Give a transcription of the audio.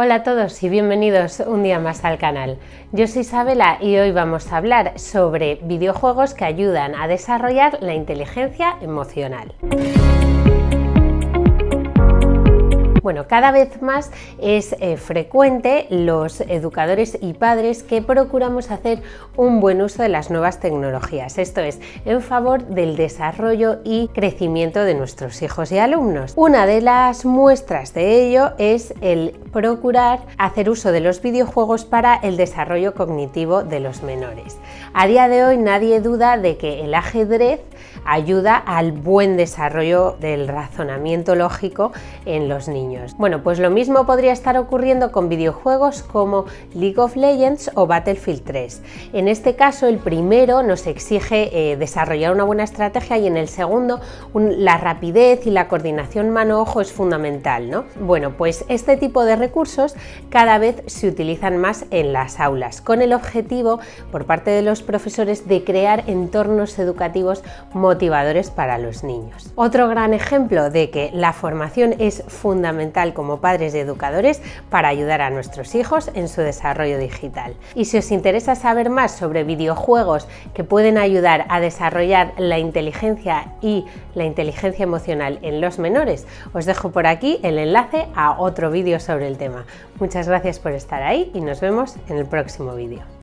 Hola a todos y bienvenidos un día más al canal. Yo soy Isabela y hoy vamos a hablar sobre videojuegos que ayudan a desarrollar la inteligencia emocional. Bueno, cada vez más es eh, frecuente los educadores y padres que procuramos hacer un buen uso de las nuevas tecnologías, esto es, en favor del desarrollo y crecimiento de nuestros hijos y alumnos. Una de las muestras de ello es el procurar hacer uso de los videojuegos para el desarrollo cognitivo de los menores. A día de hoy nadie duda de que el ajedrez ayuda al buen desarrollo del razonamiento lógico en los niños. Bueno, pues lo mismo podría estar ocurriendo con videojuegos como League of Legends o Battlefield 3. En este caso, el primero nos exige eh, desarrollar una buena estrategia y en el segundo la rapidez y la coordinación mano-ojo es fundamental. ¿no? Bueno, pues este tipo de recursos cada vez se utilizan más en las aulas, con el objetivo por parte de los profesores de crear entornos educativos motivadores para los niños. Otro gran ejemplo de que la formación es fundamental como padres y educadores para ayudar a nuestros hijos en su desarrollo digital. Y si os interesa saber más sobre videojuegos que pueden ayudar a desarrollar la inteligencia y la inteligencia emocional en los menores, os dejo por aquí el enlace a otro vídeo sobre el tema. Muchas gracias por estar ahí y nos vemos en el próximo vídeo.